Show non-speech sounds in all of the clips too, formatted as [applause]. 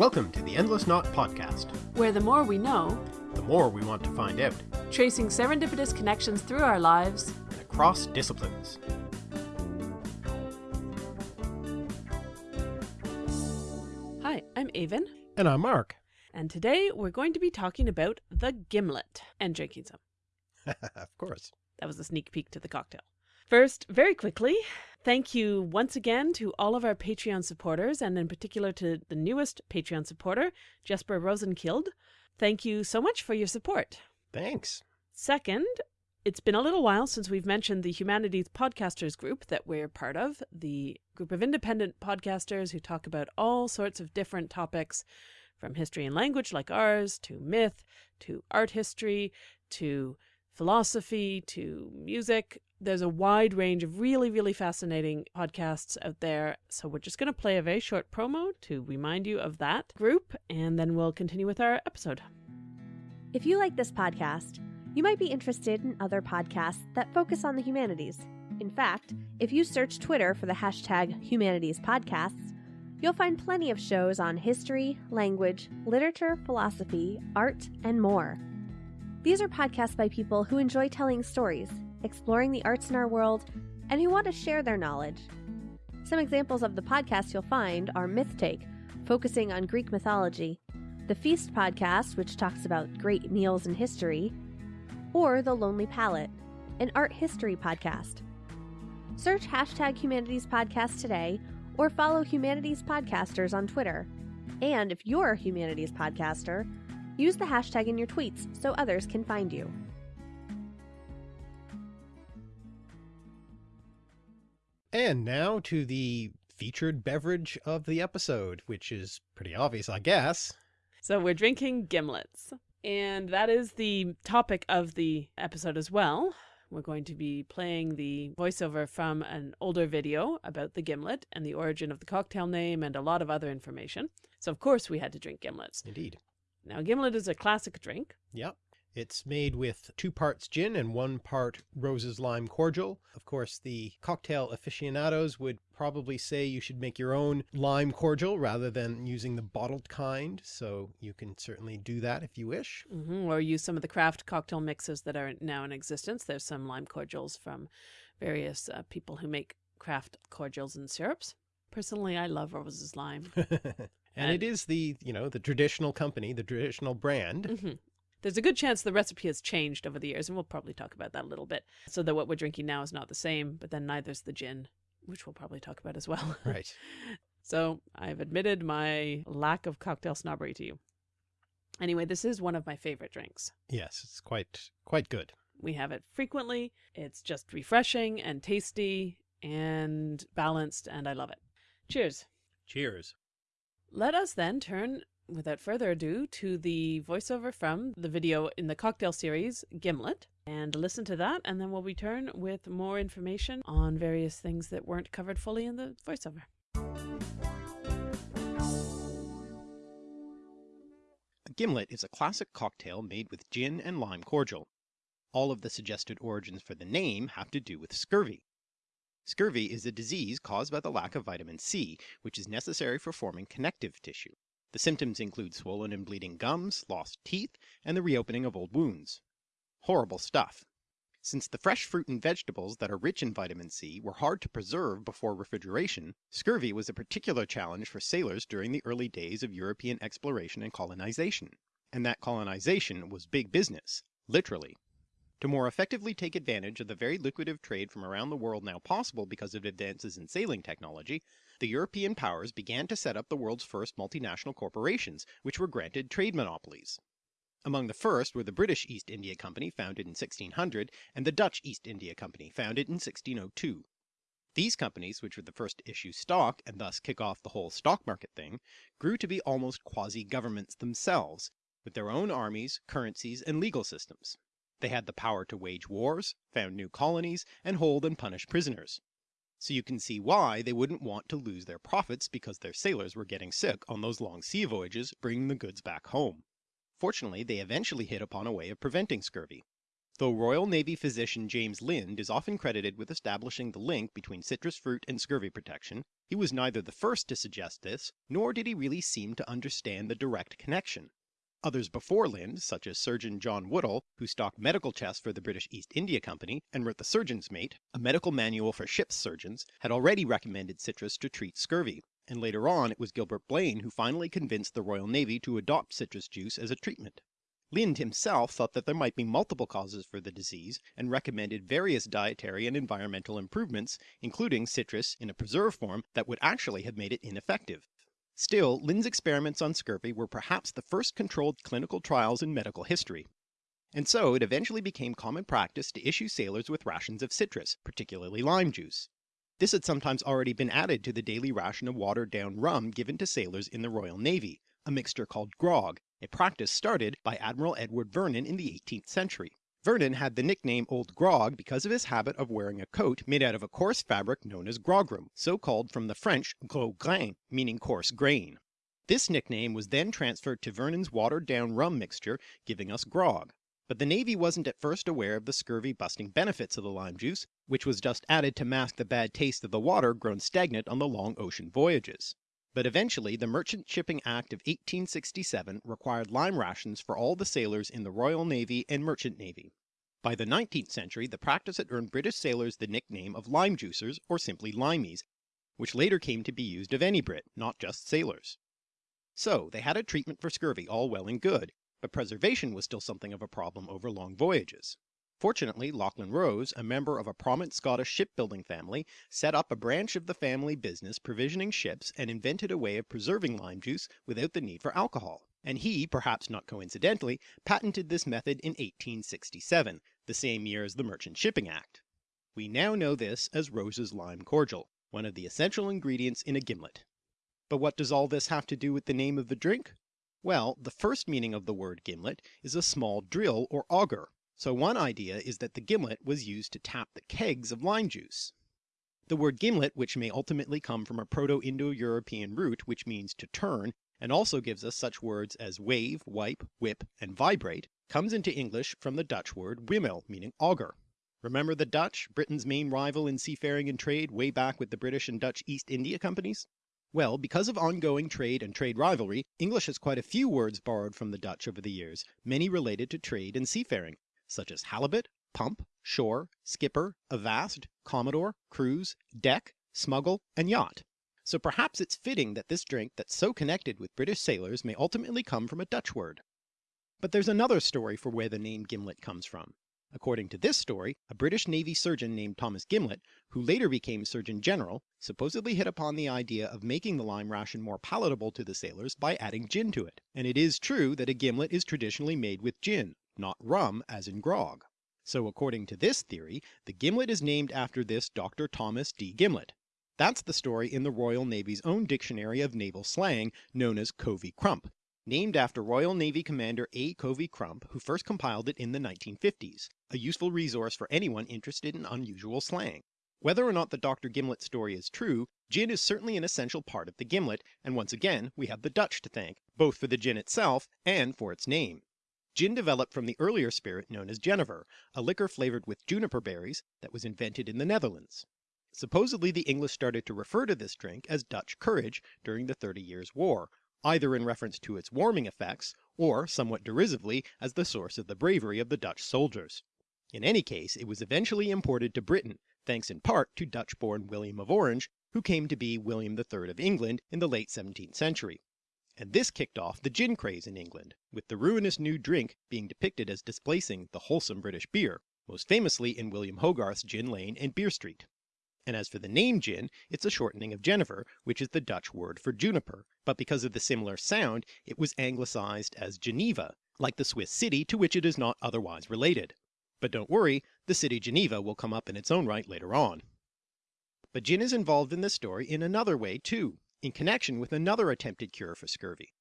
Welcome to the Endless Knot Podcast. where the more we know, The more we want to find out, tracing serendipitous connections through our lives, and across disciplines. Hi, I'm Aven, And I'm Mark. and today we're going to be talking about the gimlet and drinking some. [laughs] of course. That was a sneak peek to the cocktail. First, very quickly, thank you once again to all of our Patreon supporters, and in particular to the newest Patreon supporter, Jesper Rosenkild. Thank you so much for your support. Thanks. Second, it's been a little while since we've mentioned the Humanities Podcasters group that we're part of, the group of independent podcasters who talk about all sorts of different topics from history and language like ours, to myth, to art history, to philosophy, to music. There's a wide range of really, really fascinating podcasts out there. So we're just going to play a very short promo to remind you of that group, and then we'll continue with our episode. If you like this podcast, you might be interested in other podcasts that focus on the humanities. In fact, if you search Twitter for the hashtag Humanities Podcasts, you'll find plenty of shows on history, language, literature, philosophy, art, and more. These are podcasts by people who enjoy telling stories, exploring the arts in our world, and who want to share their knowledge. Some examples of the podcasts you'll find are Myth Take, focusing on Greek mythology, the Feast podcast, which talks about great meals in history, or The Lonely Palette, an art history podcast. Search hashtag Humanities Podcast today or follow Humanities Podcasters on Twitter. And if you're a Humanities Podcaster, use the hashtag in your tweets so others can find you. And now to the featured beverage of the episode, which is pretty obvious, I guess. So we're drinking gimlets. And that is the topic of the episode as well. We're going to be playing the voiceover from an older video about the gimlet and the origin of the cocktail name and a lot of other information. So, of course, we had to drink gimlets. Indeed. Now, gimlet is a classic drink. Yep. It's made with two parts gin and one part Rose's Lime Cordial. Of course, the cocktail aficionados would probably say you should make your own lime cordial rather than using the bottled kind. So you can certainly do that if you wish. hmm Or use some of the craft cocktail mixes that are now in existence. There's some lime cordials from various uh, people who make craft cordials and syrups. Personally, I love Rose's Lime. and [laughs] And- it is the, you know, the traditional company, the traditional brand. hmm There's a good chance the recipe has changed over the years, and we'll probably talk about that a little bit. So that what we're drinking now is not the same, but then neither's the gin, which we'll probably talk about as well. [laughs] Right. so I've admitted my lack of cocktail snobbery to you. Anyway, this is one of my favorite drinks. Yes, it's quite, quite good. We have it frequently. It's just refreshing and tasty and balanced, and I love it. Cheers. Cheers. Let us then turn, without further ado, to the voiceover from the video in the cocktail series, Gimlet, and listen to that, and then we'll return with more information on various things that weren't covered fully in the voiceover. A gimlet is a classic cocktail made with gin and lime cordial. All of the suggested origins for the name have to do with scurvy. Scurvy is a disease caused by the lack of vitamin C, which is necessary for forming connective tissue. The symptoms include swollen and bleeding gums, lost teeth, and the reopening of old wounds. Horrible stuff. Since the fresh fruit and vegetables that are rich in vitamin C were hard to preserve before refrigeration, scurvy was a particular challenge for sailors during the early days of European exploration and colonization. And that colonization was big business, literally. To more effectively take advantage of the very lucrative trade from around the world now possible because of advances in sailing technology, the European powers began to set up the world's first multinational corporations, which were granted trade monopolies. Among the first were the British East India Company, founded in 1600, and the Dutch East India Company, founded in 1602. These companies, which were the first to issue stock, and thus kick off the whole stock market thing, grew to be almost quasi-governments themselves, with their own armies, currencies, and legal systems. They had the power to wage wars, found new colonies, and hold and punish prisoners. So you can see why they wouldn't want to lose their profits because their sailors were getting sick on those long sea voyages bringing the goods back home. Fortunately, they eventually hit upon a way of preventing scurvy. Though Royal Navy physician James Lind is often credited with establishing the link between citrus fruit and scurvy protection, he was neither the first to suggest this, nor did he really seem to understand the direct connection. Others before Lind, such as Surgeon John Woodall, who stocked medical chests for the British East India Company and wrote the Surgeon's Mate, a medical manual for ship's surgeons, had already recommended citrus to treat scurvy, and later on it was Gilbert Blane who finally convinced the Royal Navy to adopt citrus juice as a treatment. Lind himself thought that there might be multiple causes for the disease and recommended various dietary and environmental improvements, including citrus in a preserved form that would actually have made it ineffective. Still, Lind's experiments on scurvy were perhaps the first controlled clinical trials in medical history. And so it eventually became common practice to issue sailors with rations of citrus, particularly lime juice. This had sometimes already been added to the daily ration of watered down rum given to sailors in the Royal Navy, a mixture called grog, a practice started by Admiral Edward Vernon in the 18th century. Vernon had the nickname Old Grog because of his habit of wearing a coat made out of a coarse fabric known as grogram, so called from the French gros grain, meaning coarse grain. This nickname was then transferred to Vernon's watered down rum mixture, giving us grog. But the Navy wasn't at first aware of the scurvy busting benefits of the lime juice, which was just added to mask the bad taste of the water grown stagnant on the long ocean voyages. But eventually the Merchant Shipping Act of 1867 required lime rations for all the sailors in the Royal Navy and Merchant Navy. By the 19th century the practice had earned British sailors the nickname of lime juicers or simply limeys, which later came to be used of any Brit, not just sailors. So they had a treatment for scurvy all well and good, but preservation was still something of a problem over long voyages. Fortunately, Lachlan Rose, a member of a prominent Scottish shipbuilding family, set up a branch of the family business provisioning ships and invented a way of preserving lime juice without the need for alcohol. And he, perhaps not coincidentally, patented this method in 1867, the same year as the Merchant Shipping Act. We now know this as Rose's lime cordial, one of the essential ingredients in a gimlet. But what does all this have to do with the name of the drink? Well, the first meaning of the word gimlet is a small drill or auger, so one idea is that the gimlet was used to tap the kegs of lime juice. The word gimlet, which may ultimately come from a Proto-Indo-European root which means to turn, and also gives us such words as wave, wipe, whip, and vibrate, comes into English from the Dutch word wimel, meaning auger. Remember the Dutch, Britain's main rival in seafaring and trade way back with the British and Dutch East India Companies? Well, because of ongoing trade and trade rivalry, English has quite a few words borrowed from the Dutch over the years, many related to trade and seafaring, such as halibut, pump, shore, skipper, avast, commodore, cruise, deck, smuggle, and yacht. So perhaps it's fitting that this drink that's so connected with British sailors may ultimately come from a Dutch word. But there's another story for where the name gimlet comes from. According to this story, a British Navy surgeon named Thomas Gimlet, who later became Surgeon General, supposedly hit upon the idea of making the lime ration more palatable to the sailors by adding gin to it. And it is true that a gimlet is traditionally made with gin, not rum as in grog. So according to this theory, the gimlet is named after this Dr. Thomas D. Gimlet. That's the story in the Royal Navy's own dictionary of naval slang known as Covey Crump, named after Royal Navy Commander A. Covey Crump who first compiled it in the 1950s, a useful resource for anyone interested in unusual slang. Whether or not the Dr. Gimlet story is true, gin is certainly an essential part of the gimlet, and once again we have the Dutch to thank, both for the gin itself and for its name. Gin developed from the earlier spirit known as Genever, a liquor flavoured with juniper berries that was invented in the Netherlands. Supposedly the English started to refer to this drink as Dutch courage during the Thirty Years' War, either in reference to its warming effects, or somewhat derisively as the source of the bravery of the Dutch soldiers. In any case it was eventually imported to Britain, thanks in part to Dutch-born William of Orange, who came to be William III of England in the late 17th century and this kicked off the gin craze in England, with the ruinous new drink being depicted as displacing the wholesome British beer, most famously in William Hogarth's Gin Lane and Beer Street. And as for the name gin, it's a shortening of Genever, which is the Dutch word for juniper, but because of the similar sound it was anglicized as Geneva, like the Swiss city to which it is not otherwise related. But don't worry, the city Geneva will come up in its own right later on. But gin is involved in this story in another way too in connection with another attempted cure for scurvy.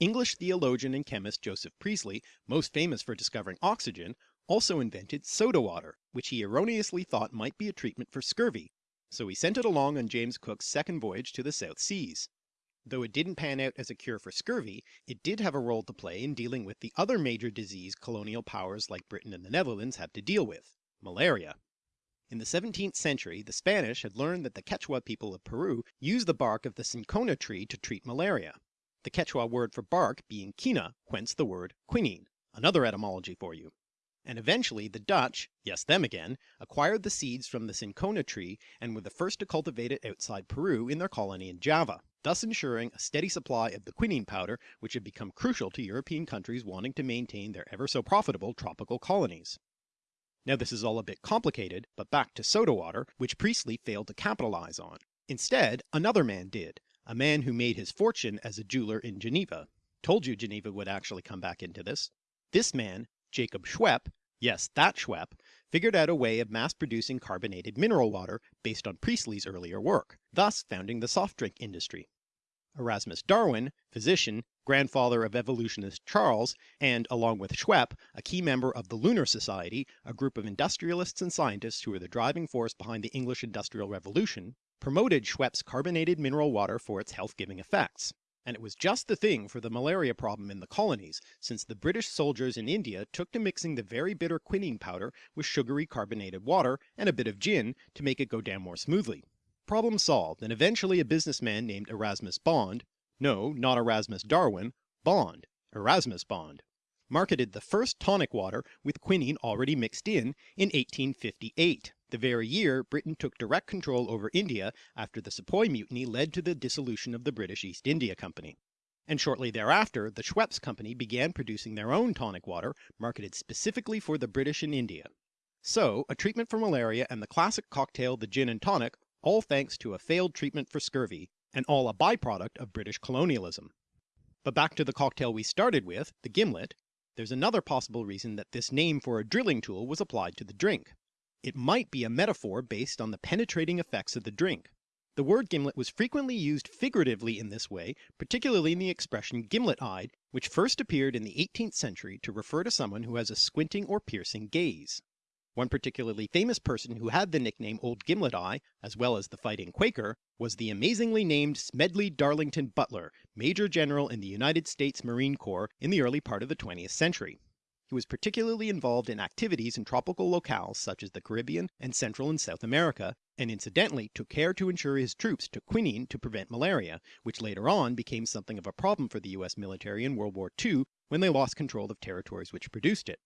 English theologian and chemist Joseph Priestley, most famous for discovering oxygen, also invented soda water, which he erroneously thought might be a treatment for scurvy, so he sent it along on James Cook's second voyage to the South Seas. Though it didn't pan out as a cure for scurvy, it did have a role to play in dealing with the other major disease colonial powers like Britain and the Netherlands had to deal with, malaria. In the 17th century, the Spanish had learned that the Quechua people of Peru used the bark of the cinchona tree to treat malaria, the Quechua word for bark being quina, whence the word quinine, another etymology for you. And eventually the Dutch, yes them again, acquired the seeds from the cinchona tree and were the first to cultivate it outside Peru in their colony in Java, thus ensuring a steady supply of the quinine powder which had become crucial to European countries wanting to maintain their ever so profitable tropical colonies. Now this is all a bit complicated, but back to soda water, which Priestley failed to capitalize on. Instead, another man did, a man who made his fortune as a jeweler in Geneva. Told you Geneva would actually come back into this. This man, Jacob Schweppe, yes that Schweppe, figured out a way of mass producing carbonated mineral water based on Priestley's earlier work, thus founding the soft drink industry. Erasmus Darwin, physician, grandfather of evolutionist Charles, and along with Schweppe, a key member of the Lunar Society, a group of industrialists and scientists who were the driving force behind the English Industrial Revolution, promoted Schweppe's carbonated mineral water for its health-giving effects. And it was just the thing for the malaria problem in the colonies, since the British soldiers in India took to mixing the very bitter quinine powder with sugary carbonated water and a bit of gin to make it go down more smoothly. Problem solved, and eventually a businessman named Erasmus Bond, no, not Erasmus Darwin, Bond, Erasmus Bond, marketed the first tonic water with quinine already mixed in, in 1858, the very year Britain took direct control over India after the Sepoy Mutiny led to the dissolution of the British East India Company. And shortly thereafter, the Schweppes Company began producing their own tonic water, marketed specifically for the British in India. So, a treatment for malaria and the classic cocktail the gin and tonic all thanks to a failed treatment for scurvy, and all a byproduct of British colonialism. But back to the cocktail we started with, the gimlet, there's another possible reason that this name for a drilling tool was applied to the drink. It might be a metaphor based on the penetrating effects of the drink. The word gimlet was frequently used figuratively in this way, particularly in the expression gimlet-eyed, which first appeared in the 18th century to refer to someone who has a squinting or piercing gaze. One particularly famous person who had the nickname Old Gimlet Eye, as well as the Fighting Quaker, was the amazingly named Smedley Darlington Butler, Major General in the United States Marine Corps in the early part of the 20th century. He was particularly involved in activities in tropical locales such as the Caribbean and Central and South America, and incidentally took care to ensure his troops took quinine to prevent malaria, which later on became something of a problem for the US military in World War II when they lost control of territories which produced it.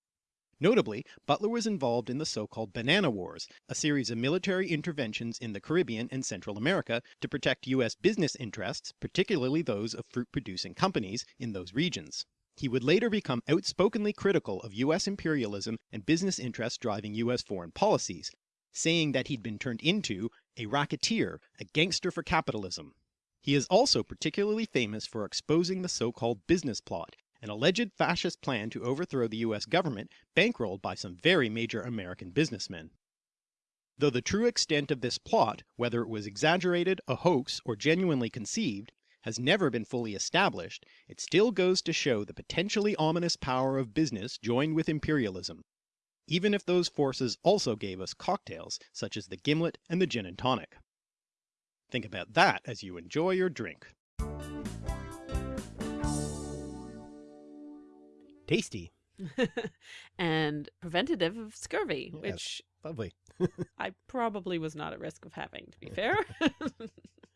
Notably, Butler was involved in the so-called Banana Wars, a series of military interventions in the Caribbean and Central America to protect US business interests, particularly those of fruit-producing companies, in those regions. He would later become outspokenly critical of US imperialism and business interests driving US foreign policies, saying that he'd been turned into a racketeer, a gangster for capitalism. He is also particularly famous for exposing the so-called business plot, an alleged fascist plan to overthrow the US government bankrolled by some very major American businessmen. Though the true extent of this plot, whether it was exaggerated, a hoax, or genuinely conceived, has never been fully established, it still goes to show the potentially ominous power of business joined with imperialism, even if those forces also gave us cocktails such as the gimlet and the gin and tonic. Think about that as you enjoy your drink. Tasty. [laughs] and preventative of scurvy, Yes. which Lovely. [laughs] I probably was not at risk of having, to be fair. [laughs]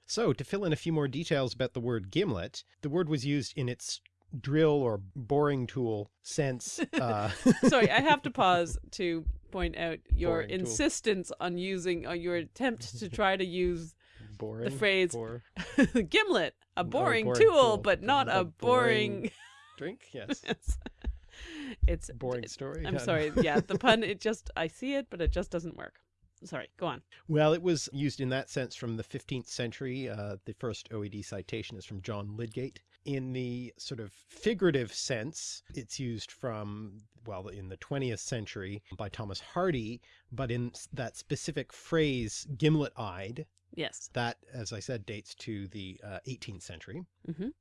So to fill in a few more details about the word gimlet, the word was used in its drill or boring tool sense. Uh, Sorry, I have to pause to point out your Boring tool. insistence on using, on your attempt to try to use boring. phrase bore- gimlet, a boring, boring tool, tool, but not a a boring. drink. Yes. It's- it's Boring story. I'm sorry. Yeah, the pun. It [laughs] just I see it, but it just doesn't work. Sorry. Go on. Well, it was used in that sense from the 15th century. Uh, the first OED citation is from John Lydgate. In the sort of figurative sense, it's used from, well, in the 20th century by Thomas Hardy, but in that specific phrase, gimlet-eyed, Yes. that, as I said, dates to the uh, 18th century. Mhm.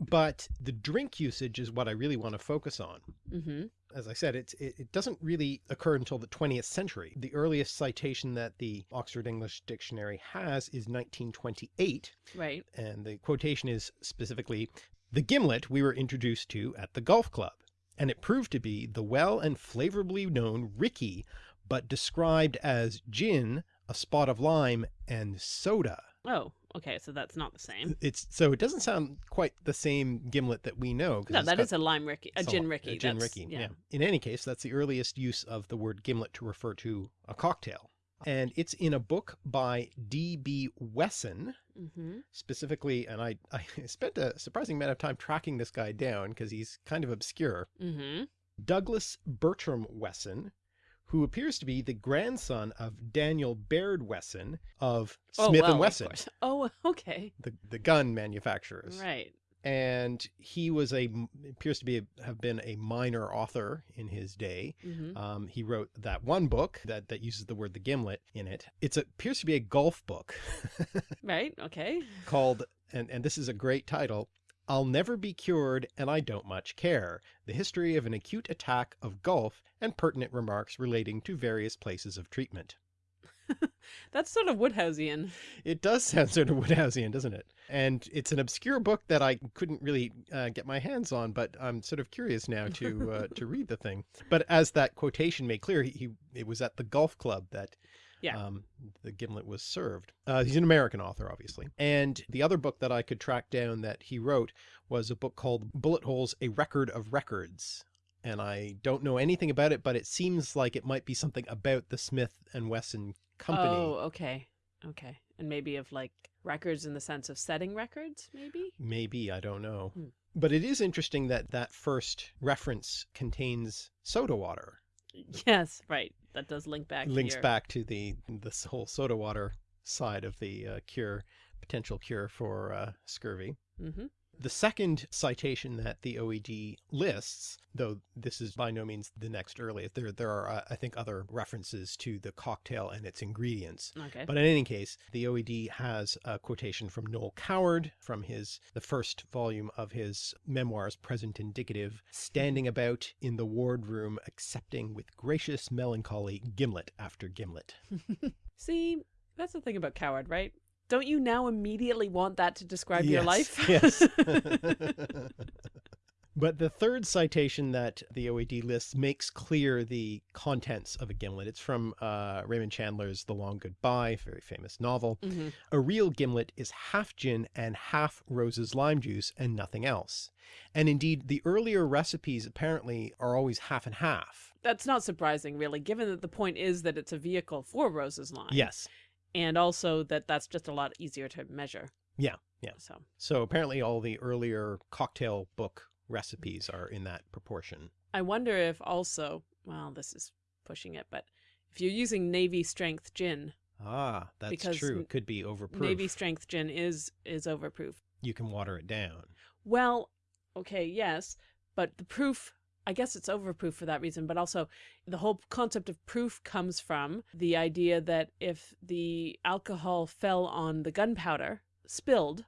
But the drink usage is what I really want to focus on. Mm-hmm. as I said, it, it doesn't really occur until the 20th century. The earliest citation that the Oxford English Dictionary has is 1928, Right. and the quotation is specifically, the gimlet we were introduced to at the golf club, and it proved to be the well and flavorably known Rickey, but described as gin, a spot of lime, and soda. Oh, okay. So that's not the same. It's so it doesn't sound quite the same gimlet that we know. No, that got is a lime Rickey, a gin Rickey. A gin Rickey, yeah. In any case, that's the earliest use of the word gimlet to refer to a cocktail. And it's in a book by D.B. Wesson, Mm-hmm. specifically, and I, I [laughs] spent a surprising amount of time tracking this guy down because he's kind of obscure. Mm-hmm. Douglas Bertram Wesson, who appears to be the grandson of Daniel Baird Wesson of Smith Oh, well, and Wesson. Oh, okay. the, the gun manufacturers. Right. and he was a appears to be a, have been a minor author in his day. Mm-hmm. Um, he wrote that one book that that uses the word the gimlet in it. It's a, appears to be a golf book [laughs] Right. Okay. called and and this is a great title. I'll never be cured and I don't much care. The history of an acute attack of golf and pertinent remarks relating to various places of treatment. [laughs] That's sort of Wodehouseian. It does [laughs] sound sort of Wodehouseian, doesn't it? And it's an obscure book that I couldn't really uh, get my hands on, but I'm sort of curious now to uh, to [laughs] read the thing. But as that quotation made clear, he, he it was at the golf club that Yeah. um, the gimlet was served. Uh, he's an American author, obviously. And the other book that I could track down that he wrote was a book called Bullet Holes: A Record of Records. And I don't know anything about it, but it seems like it might be something about the Smith and Wesson company. Oh, okay. Okay. And maybe of like records in the sense of setting records, maybe? Maybe, I don't know. Hmm. But it is interesting that that first reference contains soda water. Yes, right. That does link back Links to back to the this whole soda water side of the uh, cure, potential cure for uh, scurvy. Mm-hmm. The second citation that the OED lists, though this is by no means the next earliest, there there are uh, I think other references to the cocktail and its ingredients. Okay. But in any case, the OED has a quotation from Noel Coward from his the first volume of his memoirs, Present Indicative, standing about in the wardroom, accepting with gracious melancholy gimlet after gimlet. [laughs] See, that's the thing about coward, right? Don't you now immediately want that to describe your life? yes. [laughs] [laughs] But the third citation that the OED lists makes clear the contents of a gimlet. It's from uh, Raymond Chandler's The Long Goodbye, very famous novel. hmm A real gimlet is half gin and half Rose's lime juice and nothing else. And indeed, the earlier recipes apparently are always half and half. That's not surprising, really, given that the point is that it's a vehicle for Rose's lime. Yes. And also that that's just a lot easier to measure. Yeah, yeah. So, So apparently all the earlier cocktail book recipes are in that proportion. I wonder if also, well, this is pushing it, but if you're using Navy strength gin, Ah, that's Because true. It could be overproof. Navy strength gin is is overproof. You can water it down. Well, okay, yes, but the proof, I guess it's overproof for that reason, but also the whole concept of proof comes from the idea that if the alcohol fell on the gunpowder, spilled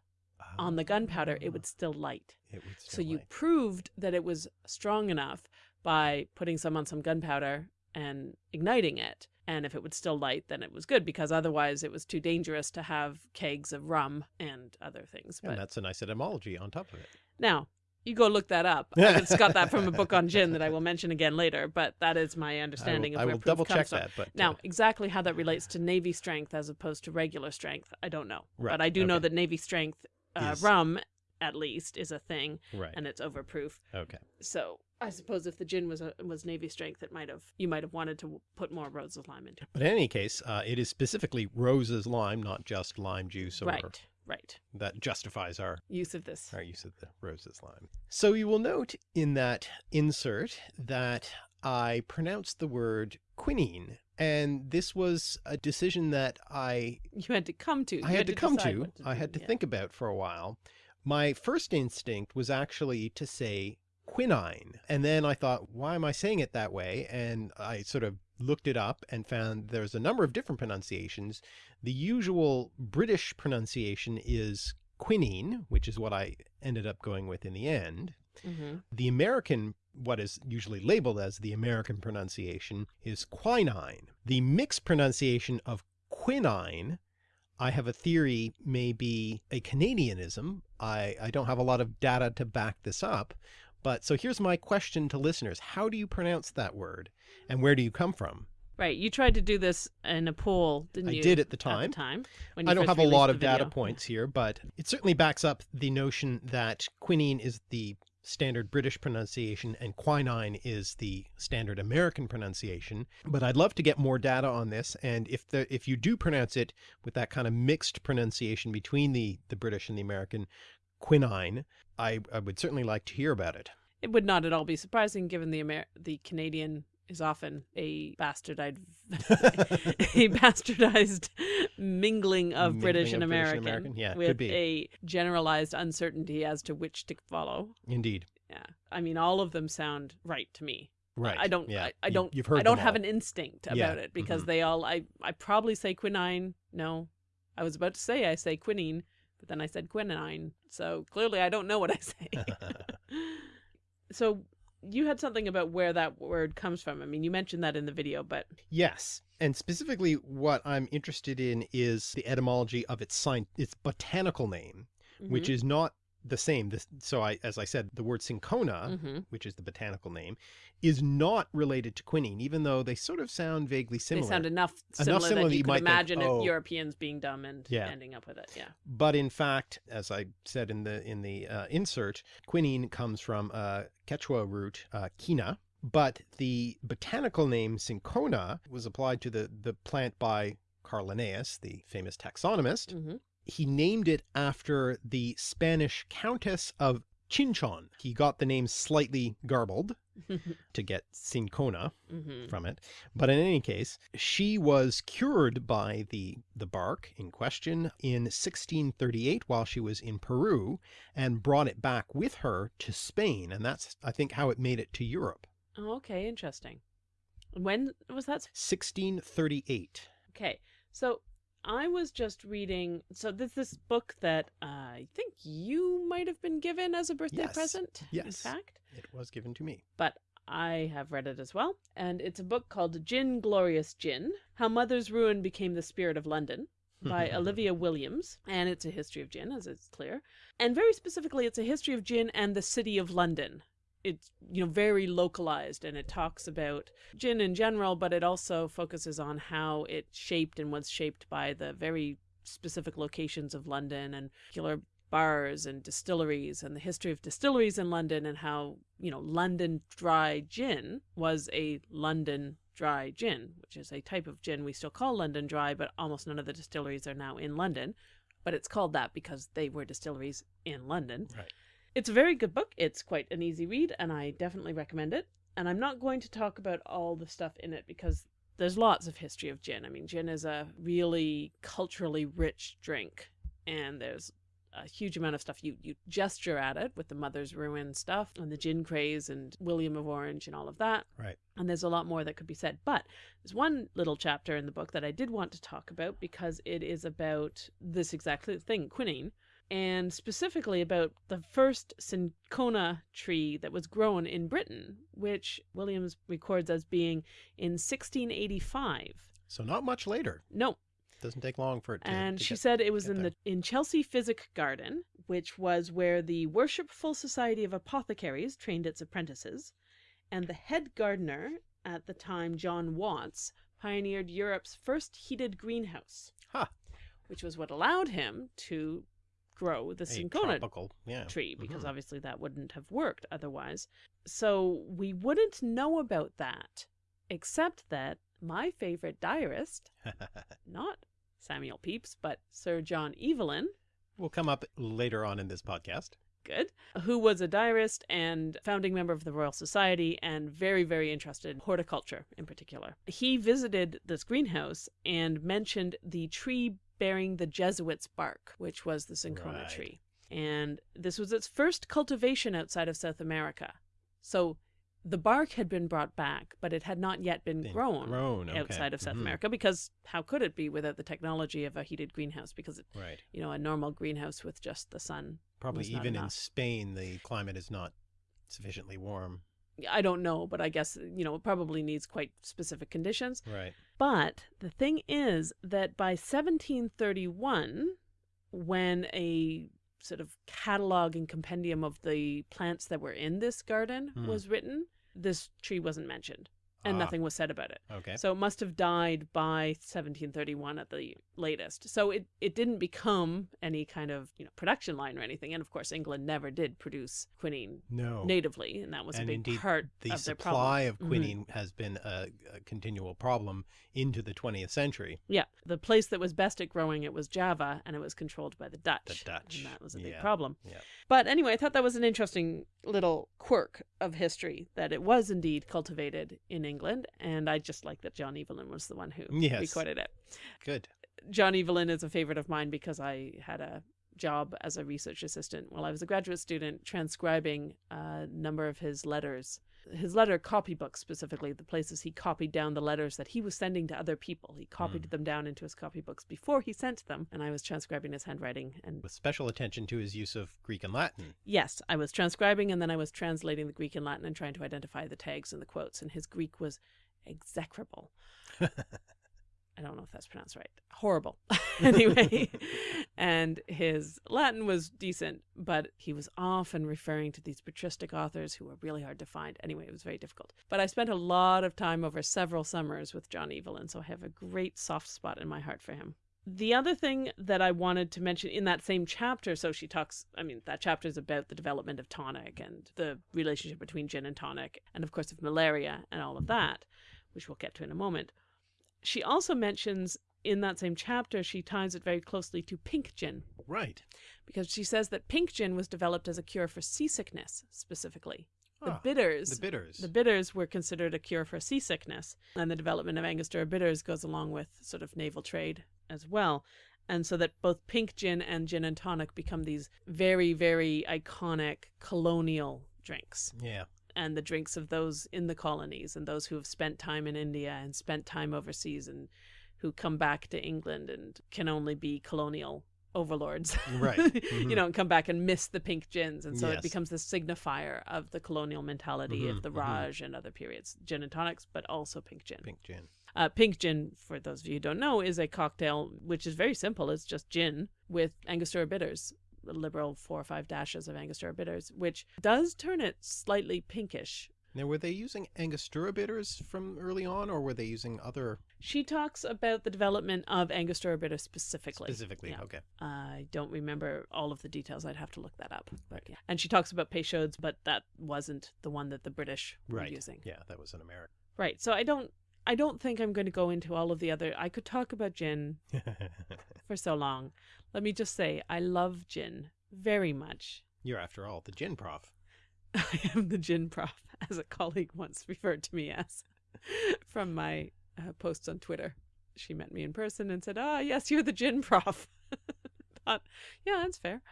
on the gunpowder, it would Ah, still light. It would So still you proved that it was strong enough by putting some on some gunpowder and igniting it. And if it would still light, then it was good because otherwise it was too dangerous to have kegs of rum and other things. And But that's a nice etymology on top of it. now, you go look that up. I just got that from a book on gin that I will mention again later, but that is my I understanding will, of I where will proof double check from. that. But Now, uh, exactly how that relates to Navy strength as opposed to regular strength, I don't know. Right, But I do know that Navy strength uh, Is- rum, at least, is a thing, right. and it's overproof. okay. So I suppose if the gin was a, was Navy strength, it might have you might have wanted to put more Rose's lime into. it. But in any case, uh, it is specifically Rose's lime, not just lime juice, or Right, right. that justifies our Use of this. our use of the Rose's lime. So you will note in that insert that I pronounced the word quinine, and this was a decision that I You had to come to. You I had to come decide to, I had to yeah. think about for a while. My first instinct was actually to say quinine. And then I thought, why am I saying it that way? And I sort of looked it up and found there's a number of different pronunciations. The usual British pronunciation is quinine, which is what I ended up going with in the end. Mm-hmm. The American, what is usually labeled as the American pronunciation, is quinine. The mixed pronunciation of quinine, I have a theory may be a Canadianism. I, I don't have a lot of data to back this up. But so here's my question to listeners. How do you pronounce that word? And where do you come from? Right. You tried to do this in a poll, didn't I you? I did at the time. At the time. I don't have a lot of data points here, but it certainly backs up the notion that quinine is the standard British pronunciation and quinine is the standard American pronunciation. But I'd love to get more data on this. And if the if you do pronounce it with that kind of mixed pronunciation between the, the British and the American quinine, I, I would certainly like to hear about it. It would not at all be surprising, given the Amer- the Canadian is often a bastardized, [laughs] a bastardized mingling of Mingling British and of British and American, American, yeah, with could be. a generalized uncertainty as to which to follow. Indeed. Yeah, I mean, all of them sound right to me. Right. I don't. Yeah. I, I don't. You've heard I don't have all. an instinct about Yeah, it because mhm. they all. I. I probably say quinine. No, I was about to say I say quinine, but then I said quinine. So clearly, I don't know what I say. [laughs] so you had something about where that word comes from. I mean, you mentioned that in the video, but Yes, and specifically what I'm interested in is the etymology of its sign, its botanical name, which Mm-hmm. is not the same. This, so I, as I said, the word cinchona, hmm which is the botanical name, is not related to quinine, even though they sort of sound vaguely similar. they sound enough similar, similar that that you you could might think, imagine "Oh." Europeans being dumb and Yeah. ending up with it. Yeah. But in fact, as I said in the in the uh, insert, quinine comes from uh, Quechua root uh, quina. But the botanical name cinchona was applied to the the plant by Carl Linnaeus, the famous taxonomist. hmm He named it after the Spanish Countess of Chinchon. He got the name slightly garbled [laughs] to get cinchona hmm from it. But in any case, she was cured by the, the bark in question in 1638 while she was in Peru and brought it back with her to Spain. And that's, I think, how it made it to Europe. Oh, okay, interesting. When was that? 1638. Okay, so I was just reading. So this this book that uh, I think you might have been given as a birthday present. Yes, present. In fact, It was given to me. but I have read it as well, and it's a book called Gin Glorious Gin: How Mother's Ruin Became the Spirit of London. By [laughs] Olivia Williams, and it's a history of gin, as it's clear. And very specifically, it's a history of gin and the city of London. It's you know very localized, and it talks about gin in general, but it also focuses on how it shaped and was shaped by the very specific locations of London and particular bars and distilleries and the history of distilleries in London and how, you know, London dry gin was a London dry gin, which is a type of gin we still call London dry, but almost none of the distilleries are now in London. But it's called that because they were distilleries in London. Right. It's a very good book. It's quite an easy read, and I definitely recommend it. And I'm not going to talk about all the stuff in it because there's lots of history of gin. I mean, gin is a really culturally rich drink, and there's a huge amount of stuff you you gesture at it with the mother's ruin stuff and the gin craze and William of Orange and all of that. Right. And there's a lot more that could be said. But there's one little chapter in the book that I did want to talk about because it is about this exactly thing, quinine, and specifically about the first cinchona tree that was grown in Britain, which Williams records as being in 1685. So not much later. No, Doesn't take long for it to. and to she get- said it was in there. the in Chelsea Physic Garden, which was where the Worshipful Society of Apothecaries trained its apprentices, and the head gardener at the time, John Watts, pioneered Europe's first heated greenhouse, Ha. which was what allowed him to grow the cinchona tropical, yeah. tree because Mhm. obviously that wouldn't have worked otherwise. So we wouldn't know about that, except that my favorite diarist, [laughs] not Samuel Pepys, but Sir John Evelyn, will come up later on in this podcast. good, who was a diarist and founding member of the Royal Society and very, very interested in horticulture in particular. He visited this greenhouse and mentioned the tree bearing the Jesuits' bark, which was the cinchona Right. tree. And this was its first cultivation outside of South America. So the bark had been brought back, but it had not yet been, Been grown, grown, okay. outside of South Mhm. America because how could it be without the technology of a heated greenhouse? Because it, Right. you know, a normal greenhouse with just the sun. Probably even in. Spain, the climate is not sufficiently warm. I don't know, but I guess you know it probably needs quite specific conditions. Right. But the thing is that by 1731, when a sort of catalog and compendium of the plants that were in this garden Hmm. was written, this tree wasn't mentioned and Ah. nothing was said about it. Okay. So it must have died by 1731 at the latest. So it, it didn't become any kind of you know production line or anything. And of course, England never did produce quinine no. natively, and that was And a big indeed, part the of their supply problem. of Mhm. quinine has been a, a continual problem into the 20th century. Yeah, the place that was best at growing it was Java, and it was controlled by the Dutch. The Dutch, and that was a big yeah, problem. yeah. But anyway, I thought that was an interesting little quirk of history that it was indeed cultivated in England, and I just like that John Evelyn was the one who Yes. recorded it. Good. John Evelyn is a favorite of mine because I had a job as a research assistant while I was a graduate student transcribing uh, a number of his letters. His letter copybook specifically, the places he copied down the letters that he was sending to other people. He copied mm. them down into his copybooks before he sent them, and I was transcribing his handwriting. And With special attention to his use of Greek and Latin. yes, I was transcribing and then I was translating the Greek and Latin and trying to identify the tags and the quotes, and his Greek was execrable. [laughs] I don't know if that's pronounced right. Horrible. [laughs] anyway, and his Latin was decent, but he was often referring to these patristic authors who were really hard to find. Anyway, it was very difficult. But I spent a lot of time over several summers with John Evelyn, so I have a great soft spot in my heart for him. The other thing that I wanted to mention in that same chapter, so she talks, I mean, that chapter is about the development of tonic and the relationship between gin and tonic, and of course of malaria and all of that, which we'll get to in a moment. She also mentions in that same chapter, she ties it very closely to pink gin Right. because she says that pink gin was developed as a cure for seasickness specifically. The Ah, bitters. The bitters. The bitters were considered a cure for seasickness, and the development of Angostura bitters goes along with sort of naval trade as well. And so that both pink gin and gin and tonic become these very, very iconic colonial drinks yeah. And the drinks of those in the colonies and those who have spent time in India and spent time overseas and who come back to England and can only be colonial overlords. Right. [laughs] you Mhm. know, and come back and miss the pink gins. And so Yes. it becomes the signifier of the colonial mentality Mhm, of the mhm. Raj and other periods, gin and tonics, but also pink gin. Pink gin. Uh, pink gin, for those of you who don't know, is a cocktail which is very simple. It's just gin with Angostura bitters, liberal four or five dashes of Angostura bitters, which does turn it slightly pinkish. Now, were they using Angostura bitters from early on, or were they using other She talks about the development of Angostura bitter specifically. specifically? Yeah. Okay. I don't remember all of the details. I'd have to look that up. But yeah. And she talks about Peychaud's, but that wasn't the one that the British were Right. using. Yeah, that was an American. Right. So I don't I don't think I'm going to go into all of the other I could talk about gin [laughs] for so long. Let me just say I love gin very much. You're, after all, the gin prof. [laughs] I am the gin prof, [laughs] as a colleague once referred to me as from my uh, posts on Twitter. She met me in person and said, Ah, yes, you're the gin prof. Thought, yeah, that's fair.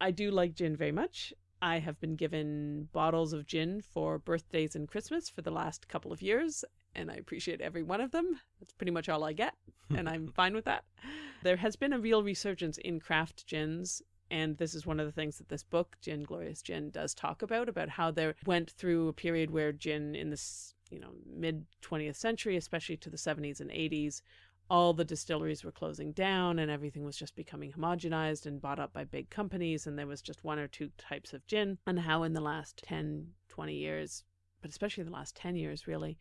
I do like gin very much. I have been given bottles of gin for birthdays and Christmas for the last couple of years, and I appreciate every one of them. That's pretty much all I get, [laughs] and I'm fine with that. There has been a real resurgence in craft gins and this is one of the things that this book, Gin Glorious Gin, does talk about about how there went through a period where gin in this, you know, mid 20th century, especially to the 70s and 80s, all the distilleries were closing down and everything was just becoming homogenized and bought up by big companies and there was just one or two types of gin and how in the last 10, 20 years, but especially the last 10 years really,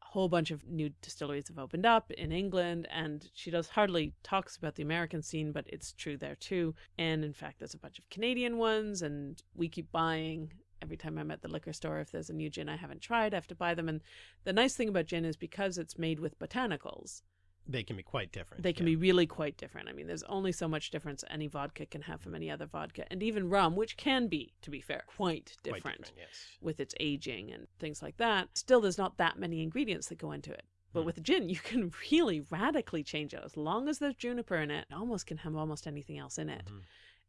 whole bunch of new distilleries have opened up in England, and she does hardly talks about the American scene, but it's true there too. And in fact, there's a bunch of Canadian ones, and we keep buying. Every time I'm at the liquor store, if there's a new gin I haven't tried, I have to buy them. And the nice thing about gin is because it's made with botanicals, They can be quite different. they can yeah. be really quite different. I mean, there's only so much difference any vodka can have from any other vodka, and even rum, which can be, to be fair, quite Quite different yes. with its aging and things like that. Still, there's not that many ingredients that go into it. But Hmm. with gin, you can [laughs] really radically change it. As long as there's juniper in it, it almost can have almost anything else in it. Mhm.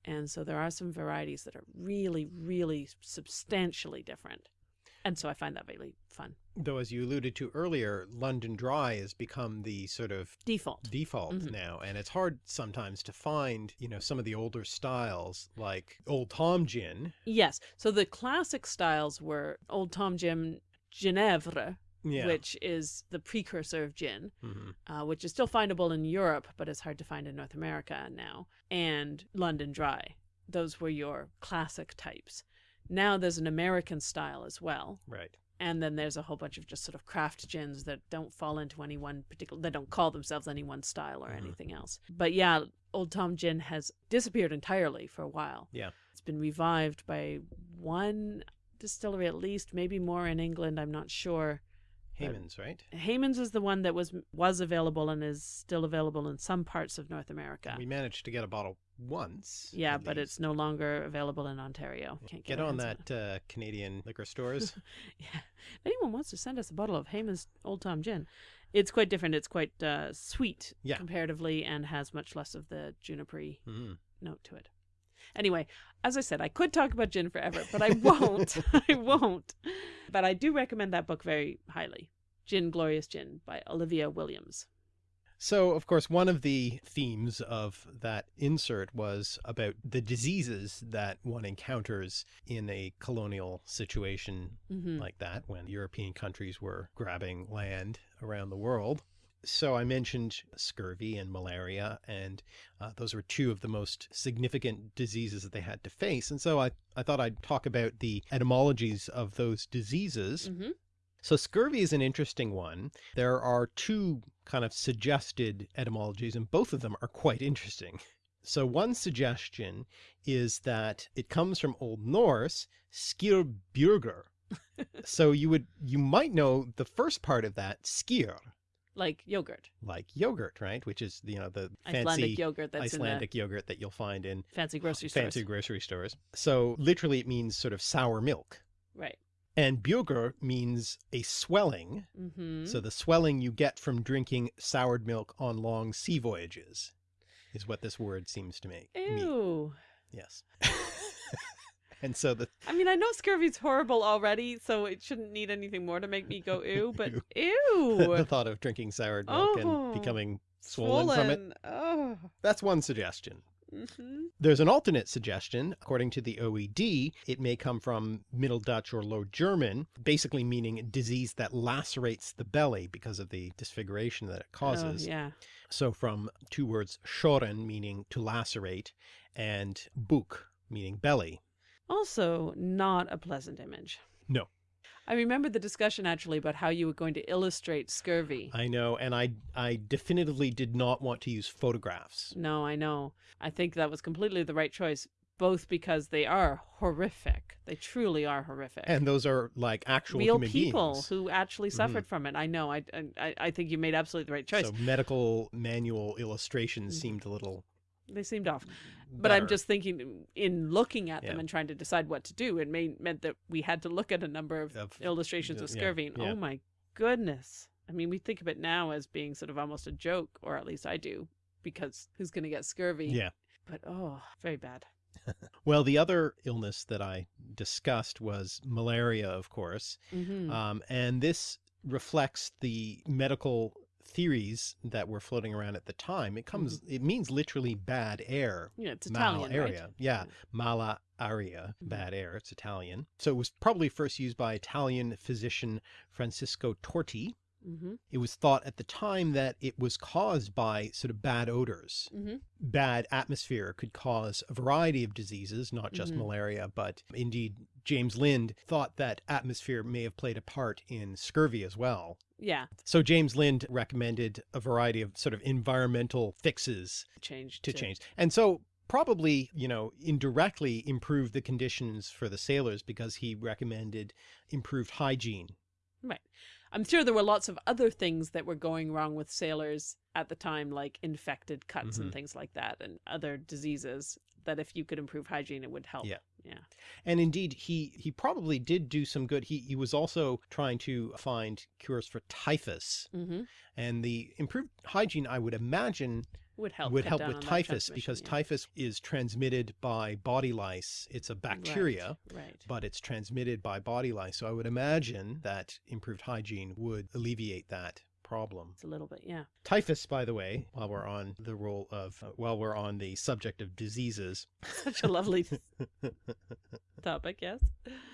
And so there are some varieties that are really, really substantially different. And so I find that really fun. Though, as you alluded to earlier, London Dry has become the sort of Default. default Mhm. now, and it's hard sometimes to find, you know, some of the older styles like Old Tom Gin. Yes. So the classic styles were Old Tom Jim Genever, Yeah. which is the precursor of gin, Mhm. uh, which is still findable in Europe, but is hard to find in North America now, and London Dry. Those were your classic types. Now there's an American style as well. Right. And then there's a whole bunch of just sort of craft gins that don't fall into any one particular, they don't call themselves any one style or Mhm. anything else. But yeah, Old Tom Gin has disappeared entirely for a while. Yeah. It's been revived by one distillery at least, maybe more in England, I'm not sure. Hayman's, right? Hayman's is the one that was was available and is still available in some parts of North America. We managed to get a bottle once. yeah, but least. it's no longer available in Ontario. Can't Get our on that uh, Canadian liquor stores. [laughs] Yeah. If anyone wants to send us a bottle of Hayman's Old Tom Gin, it's quite different. It's quite uh, sweet Yeah. comparatively and has much less of the juniper Mhm. note to it. Anyway, as I said, I could talk about gin forever, but I won't. [laughs] I won't. But I do recommend that book very highly. Gin Glorious Gin by Olivia Williams. So, of course, one of the themes of that insert was about the diseases that one encounters in a colonial situation hmm like that when European countries were grabbing land around the world. So I mentioned scurvy and malaria, and uh, those were two of the most significant diseases that they had to face. And so I, I thought I'd talk about the etymologies of those diseases. hmm So scurvy is an interesting one. There are two kind of suggested etymologies, and both of them are quite interesting. So one suggestion is that it comes from Old Norse, skirbjörger. [laughs] so you would you might know the first part of that, skyr, Like yogurt, like yogurt, right? Which is you know the fancy Icelandic yogurt that's Icelandic yogurt that you'll find in in fancy grocery stores. fancy grocery stores. So literally it means sort of sour milk. Right. And björger means a swelling. Mm-hmm. So the swelling you get from drinking soured milk on long sea voyages is what this word seems to make mean. Ew. Yes. [laughs] and so the I mean, I know scurvy's horrible already, so it shouldn't need anything more to make me go ew, [laughs] but ew. [laughs] the thought of drinking soured milk Oh, and becoming swollen, from it, Oh. that's one suggestion. Hmm There's an alternate suggestion. According to the OED, it may come from Middle Dutch or Low German, basically meaning disease that lacerates the belly because of the disfiguration that it causes. Oh, yeah. So from two words, schoren, meaning to lacerate, and buk, meaning belly. Also, not a pleasant image. No. I remember the discussion actually about how you were going to illustrate scurvy. I know, and I I definitively did not want to use photographs. No, I know. I think that was completely the right choice, both because they are horrific. They truly are horrific. And those are like actual Real people beings. who actually suffered from it. I know. I, I I think you made absolutely the right choice. So medical manual illustrations Mhm. seemed a little they seemed off. But I'm just thinking, in looking at them and trying to decide what to do, it may, meant that we had to look at a number of, Of- illustrations of scurvy. And yeah. oh my goodness! I mean, we think of it now as being sort of almost a joke, or at least I do, because who's going to get scurvy? Yeah. But oh, very bad. [laughs] Well, the other illness that I discussed was malaria, of course. hmm Um, and this reflects the medical theories that were floating around at the time. It comes, it means literally bad air. yeah, it's Italian, area. right? Yeah. Mala aria, Mhm. bad air. It's Italian. So it was probably first used by Italian physician Francisco Torti. Mm-hmm. It was thought at the time that it was caused by sort of bad odors. Mm-hmm. Bad atmosphere could cause a variety of diseases, not just Mhm. malaria, but indeed James Lind thought that atmosphere may have played a part in scurvy as well. Yeah, So James Lind recommended a variety of sort of environmental fixes change to change. And so probably, you know, indirectly improved the conditions for the sailors because he recommended improved hygiene. Right. I'm sure there were lots of other things that were going wrong with sailors at the time, like infected cuts Mhm. and things like that, and other diseases. That if you could improve hygiene, it would help. Yeah. Yeah. And indeed, he he probably did do some good. He he was also trying to find cures for typhus, Mm-hmm. and the improved hygiene, I would imagine, would help. would help with typhus because yeah. typhus is transmitted by body lice. It's a bacteria, Right. but it's transmitted by body lice. So I would imagine that improved hygiene would alleviate that problem. It's a little bit, yeah. Typhus, by the way, while we're on the role of, uh, while we're on the subject of diseases, [laughs] Such a lovely [laughs] topic, yes.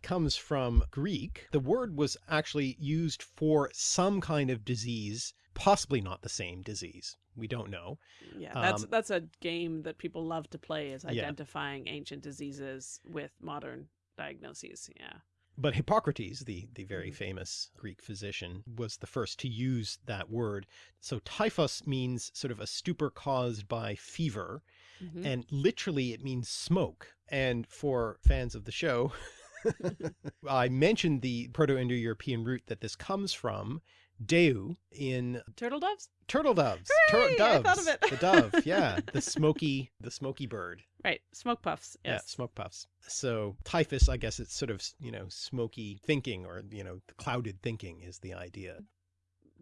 comes from Greek. The word was actually used for some kind of disease, possibly not the same disease. We don't know. Yeah, that's Um, that's a game that people love to play is Yeah. identifying ancient diseases with modern diagnoses. Yeah. But Hippocrates, the, the very Mhm. famous Greek physician, was the first to use that word. So typhus means sort of a stupor caused by fever, Mhm. and literally it means smoke. And for fans of the show, [laughs] [laughs] I mentioned the Proto-Indo-European root that this comes from, deu, in Turtle doves? turtle doves. Hooray, I doves. thought of it. the dove, [laughs] yeah. The smoky, the smoky bird. Right. Smoke puffs. Yeah, smoke puffs. So typhus, I guess it's sort of, you know, smoky thinking or, you know, clouded thinking is the idea.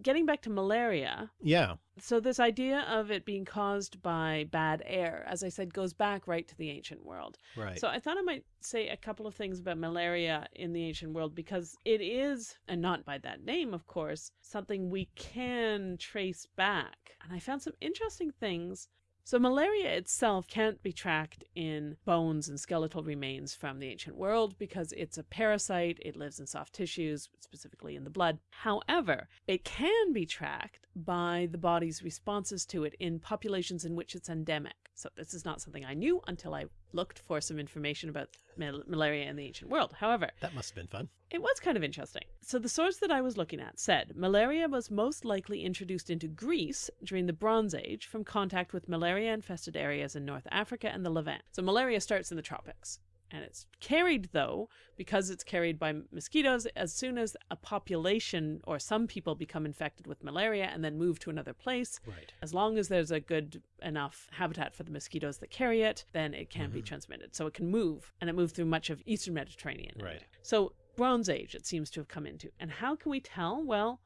Getting back to malaria, Yeah. so this idea of it being caused by bad air, as I said, goes back right to the ancient world. Right. So I thought I might say a couple of things about malaria in the ancient world because it is, and not by that name, of course, something we can trace back. And I found some interesting things. So malaria itself can't be tracked in bones and skeletal remains from the ancient world because it's a parasite. It lives in soft tissues, specifically in the blood. However, it can be tracked by the body's responses to it in populations in which it's endemic. So this is not something I knew until I looked for some information about mal- malaria in the ancient world. However, that must have been fun. it was kind of interesting. So the source that I was looking at said malaria was most likely introduced into Greece during the Bronze Age from contact with malaria infested areas in North Africa and the Levant. So malaria starts in the tropics. And it's carried, though, because it's carried by mosquitoes, as soon as a population or some people become infected with malaria and then move to another place, Right. as long as there's a good enough habitat for the mosquitoes that carry it, then it can be mm-hmm. transmitted. So it can move, and it moved through much of eastern Mediterranean. Right. So Bronze Age, it seems to have come into. And how can we tell? Well,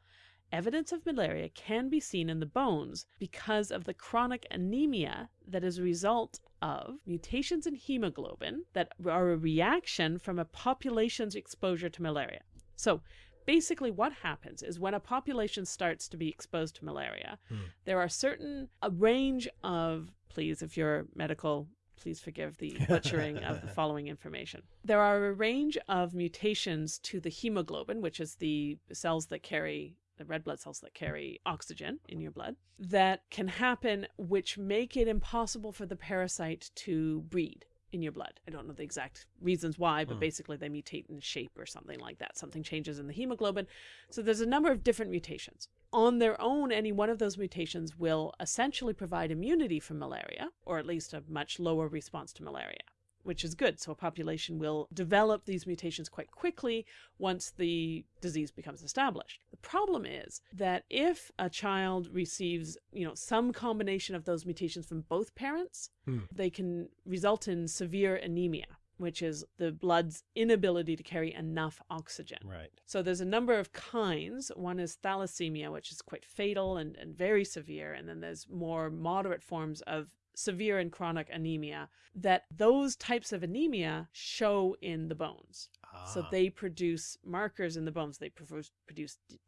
evidence of malaria can be seen in the bones because of the chronic anemia that is a result of mutations in hemoglobin that are a reaction from a population's exposure to malaria. So basically what happens is when a population starts to be exposed to malaria, Hmm. there are certain a range of please if you're medical please forgive the [laughs] butchering of the following information. There are a range of mutations to the hemoglobin, which is the cells that carry the red blood cells that carry oxygen in your blood, that can happen, which make it impossible for the parasite to breed in your blood. I don't know the exact reasons why, but Hmm. basically they mutate in shape or something like that. Something changes in the hemoglobin. So there's a number of different mutations. On their own, any one of those mutations will essentially provide immunity from malaria, or at least a much lower response to malaria, which is good. So a population will develop these mutations quite quickly once the disease becomes established. The problem is that if a child receives, you know, some combination of those mutations from both parents, Hmm. they can result in severe anemia, which is the blood's inability to carry enough oxygen. Right. So there's a number of kinds. One is thalassemia, which is quite fatal and, and very severe. And then there's more moderate forms of severe and chronic anemia that those types of anemia show in the bones. So Ah, they produce markers in the bones. They produce,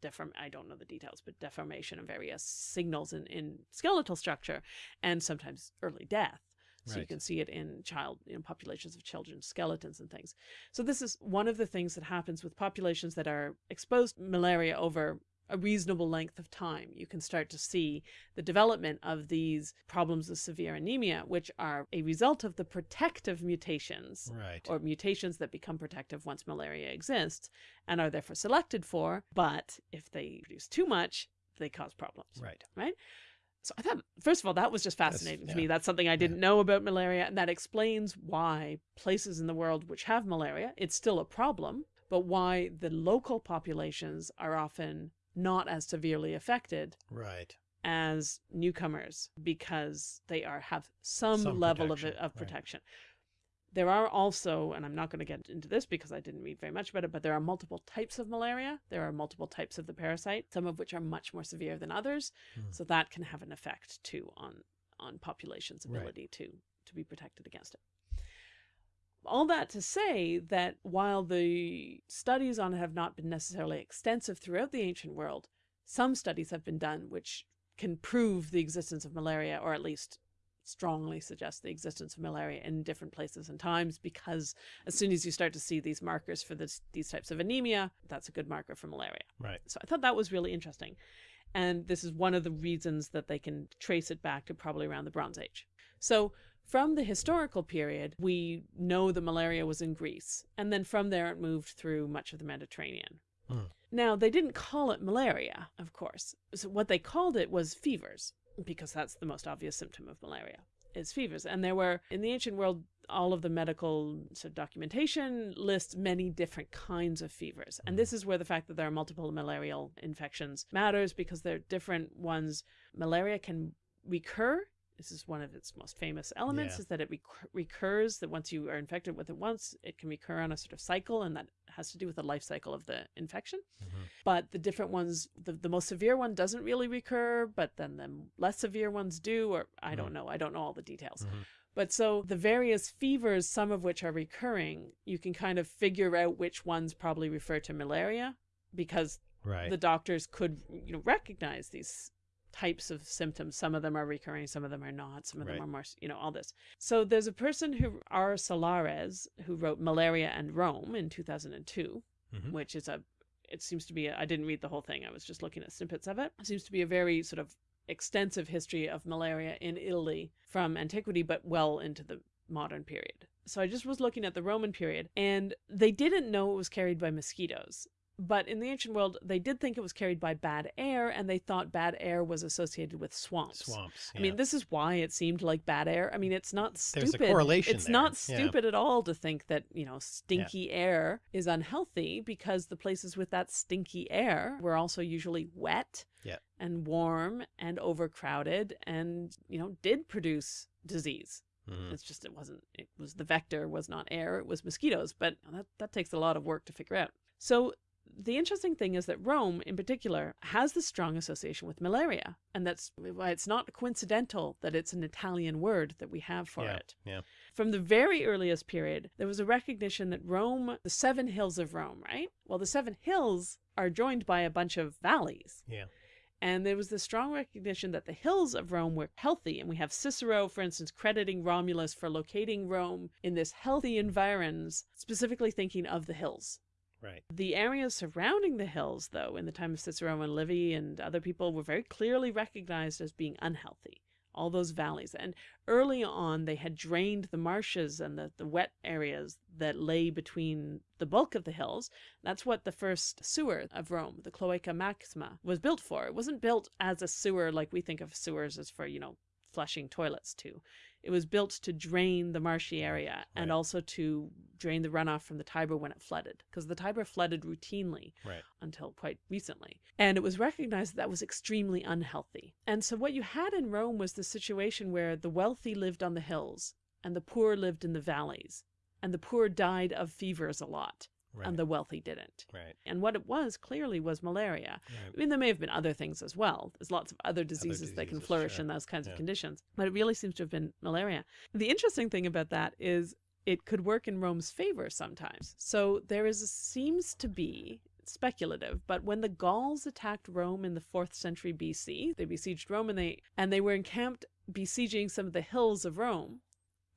deform. I don't know the details, but deformation and various signals in, in skeletal structure, and sometimes early death. So you can see it in child, you know, populations of children's skeletons and things. So this is one of the things that happens with populations that are exposed to malaria over a reasonable length of time. You can start to see the development of these problems of severe anemia, which are a result of the protective mutations right. or mutations that become protective once malaria exists and are therefore selected for. But if they produce too much, they cause problems. right. Right. So I thought, first of all, that was just fascinating to me. That's something I didn't know about malaria, and that explains why places in the world which have malaria, it's still a problem, but why the local populations are often not as severely affected Right. as newcomers because they are have some, Some level protection, of of right. protection. There are also, and I'm not going to get into this because I didn't read very much about it, but there are multiple types of malaria. There are multiple types of the parasite, some of which are much more severe than others. Hmm. So that can have an effect too on on population's Right. ability to to be protected against it. All that to say that while the studies on it have not been necessarily extensive throughout the ancient world, some studies have been done which can prove the existence of malaria, or at least strongly suggest the existence of malaria in different places and times because as soon as you start to see these markers for this, these types of anemia, that's a good marker for malaria. Right. So I thought that was really interesting. And this is one of the reasons that they can trace it back to probably around the Bronze Age. So from the historical period, we know the malaria was in Greece. And then from there, it moved through much of the Mediterranean. Hmm. Now, they didn't call it malaria, of course. So what they called it was fevers, because that's the most obvious symptom of malaria is fevers. And there were, in the ancient world, all of the medical sort of documentation lists many different kinds of fevers. And this is where the fact that there are multiple malarial infections matters because they're different ones. Malaria can recur. This is one of its most famous elements Yeah. is that it recur- recurs, that once you are infected with it once, it can recur on a sort of cycle, and that has to do with the life cycle of the infection. Mhm. But the different ones, the, the most severe one doesn't really recur, but then the less severe ones do, or I don't know. I don't know all the details. Mhm. But so the various fevers, some of which are recurring, you can kind of figure out which ones probably refer to malaria because Right. the doctors could you know recognize these types of symptoms. Some of them are recurring some of them are not some of them are more you know all this. So there's a person who r. Sallares who wrote malaria and rome in 2002 Mhm. which is a it seems to be I didn't read the whole thing i was just looking at snippets of it it. Seems to be a very sort of extensive history of malaria in italy from antiquity but well into the modern period. So i just was looking at the roman period and they didn't know it was carried by mosquitoes but in the ancient world, they did think it was carried by bad air, and they thought bad air was associated with swamps. Swamps. I mean, this is why it seemed like bad air. I mean, it's not stupid. There's a correlation It's there, not yeah. stupid at all to think that, you know, stinky air is unhealthy because the places with that stinky air were also usually wet Yeah. and warm and overcrowded and, you know, did produce disease. Mhm. It's just it wasn't it was the vector was not air, it was mosquitoes, but that that takes a lot of work to figure out. So the interesting thing is that Rome, in particular, has this strong association with malaria, and that's why it's not coincidental that it's an Italian word that we have for yeah. it. Yeah. From the very earliest period, there was a recognition that Rome, the seven hills of Rome, right? Well, the seven hills are joined by a bunch of valleys. Yeah. And there was this strong recognition that the hills of Rome were healthy. And we have Cicero, for instance, crediting Romulus for locating Rome in this healthy environs, specifically thinking of the hills. Right. The areas surrounding the hills, though, in the time of Cicero and Livy and other people, were very clearly recognized as being unhealthy. All those valleys. And early on, they had drained the marshes and the, the wet areas that lay between the bulk of the hills. That's what the first sewer of Rome, the Cloaca Maxima, was built for. It wasn't built as a sewer like we think of sewers as for, you know, flushing toilets to. It was built to drain the marshy area and also to drain the runoff from the Tiber when it flooded, because the Tiber flooded routinely Right. until quite recently. And it was recognized that that was extremely unhealthy. And so what you had in Rome was the situation where the wealthy lived on the hills and the poor lived in the valleys. And the poor died of fevers a lot, Right. and the wealthy didn't. right. And what it was clearly was malaria. Right. I mean, there may have been other things as well. There's lots of other diseases, that can flourish sure. in those kinds Yeah. of conditions. But it really seems to have been malaria. The interesting thing about that is it could work in Rome's favor sometimes. So there is a, seems to be speculative, but when the Gauls attacked Rome in the 4th century BC, they besieged Rome and they and they were encamped besieging some of the hills of Rome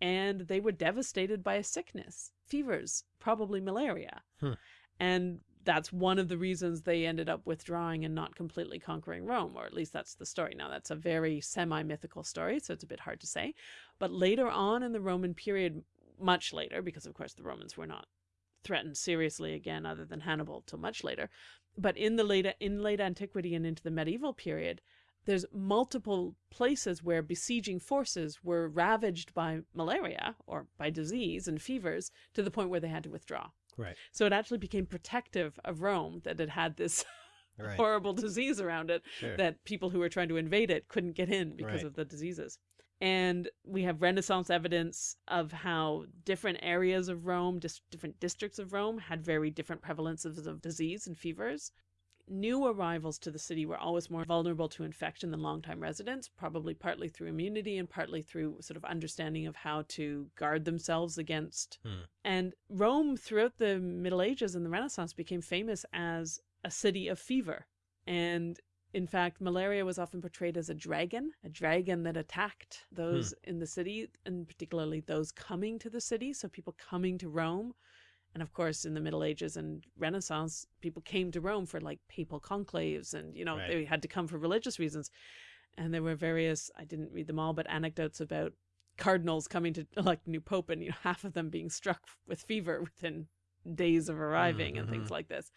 and they were devastated by a sickness, fevers, probably malaria. Hmm. And that's one of the reasons they ended up withdrawing and not completely conquering Rome, or at least that's the story. Now, that's a very semi mythical story, so it's a bit hard to say. But later on in the Roman period, much later, because of course the Romans were not threatened seriously again, other than Hannibal, till much later. But in the late in late antiquity and into the medieval period, there's multiple places where besieging forces were ravaged by malaria or by disease and fevers to the point where they had to withdraw. Right. So it actually became protective of Rome that it had this [laughs] Right. horrible disease around it Sure. that people who were trying to invade it couldn't get in because Right. of the diseases. And we have Renaissance evidence of how different areas of Rome, dis- different districts of Rome, had very different prevalences of disease and fevers. New arrivals to the city were always more vulnerable to infection than longtime residents, probably partly through immunity and partly through sort of understanding of how to guard themselves against. Hmm. And Rome, throughout the Middle Ages and the Renaissance, became famous as a city of fever. And in fact, malaria was often portrayed as a dragon, a dragon that attacked those in the city, and particularly those coming to the city. So people coming to Rome. And of course, in the Middle Ages and Renaissance, people came to Rome for like papal conclaves and, you know, Right. they had to come for religious reasons. And there were various, I didn't read them all, but anecdotes about cardinals coming to [laughs] elect a new pope and, you know, half of them being struck with fever within days of mm-hmm, arriving and things mm-hmm. like this.